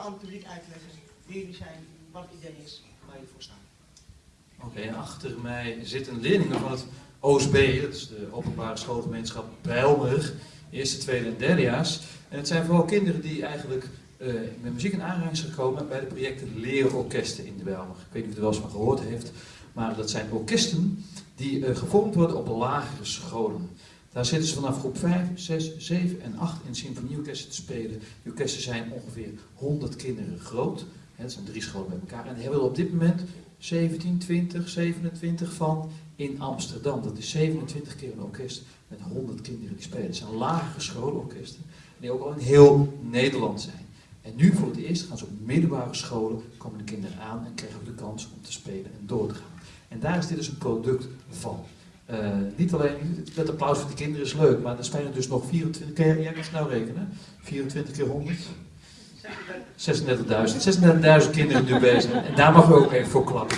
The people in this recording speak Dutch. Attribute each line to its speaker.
Speaker 1: aan het publiek uitleggen wie jullie zijn, wat het idee is, waar jullie voor staan.
Speaker 2: Oké, en achter mij zitten leerlingen van het OSB, dat is de openbare schoolgemeenschap Bijlmer, eerste, tweede en derdejaars. En het zijn vooral kinderen die eigenlijk eh, met muziek in aanraking zijn gekomen bij de projecten Leerorkesten in de Bijlmer. Ik weet niet of u er wel eens van gehoord heeft, maar dat zijn orkesten die eh, gevormd worden op lagere scholen. Daar zitten ze vanaf groep 5, 6, 7 en 8 in symfonieorkesten te spelen. Die orkesten zijn ongeveer 100 kinderen groot. Dat zijn drie scholen bij elkaar. En die hebben er op dit moment 17, 20, 27 van in Amsterdam. Dat is 27 keer een orkest met 100 kinderen die spelen. Het zijn lagere schoolorkesten die ook al in heel Nederland zijn. En nu voor het eerst gaan ze op middelbare scholen, komen de kinderen aan en krijgen ook de kans om te spelen en door te gaan. En daar is dit dus een product van. Uh, niet alleen, het applaus voor de kinderen is leuk, maar er spelen dus nog 24 keer, jij kan snel rekenen, 24 keer 100? 36.000. 36.000 kinderen nu bezig. En daar mag we ook even voor klappen.